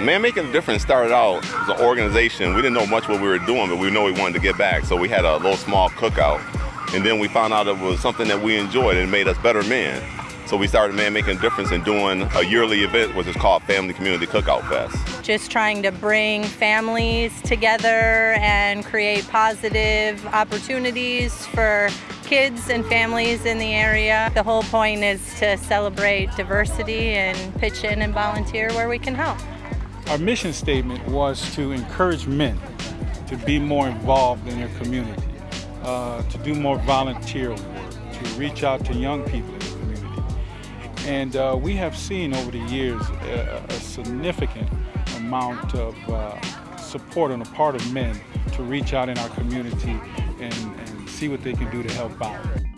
Man Making a Difference started out as an organization. We didn't know much what we were doing, but we know we wanted to get back. So we had a little small cookout. And then we found out it was something that we enjoyed and made us better men. So we started Man Making a Difference and doing a yearly event, which is called Family Community Cookout Fest. Just trying to bring families together and create positive opportunities for kids and families in the area. The whole point is to celebrate diversity and pitch in and volunteer where we can help. Our mission statement was to encourage men to be more involved in their community, uh, to do more volunteer work, to reach out to young people in the community. And uh, we have seen over the years a, a significant amount of uh, support on the part of men to reach out in our community and, and see what they can do to help out.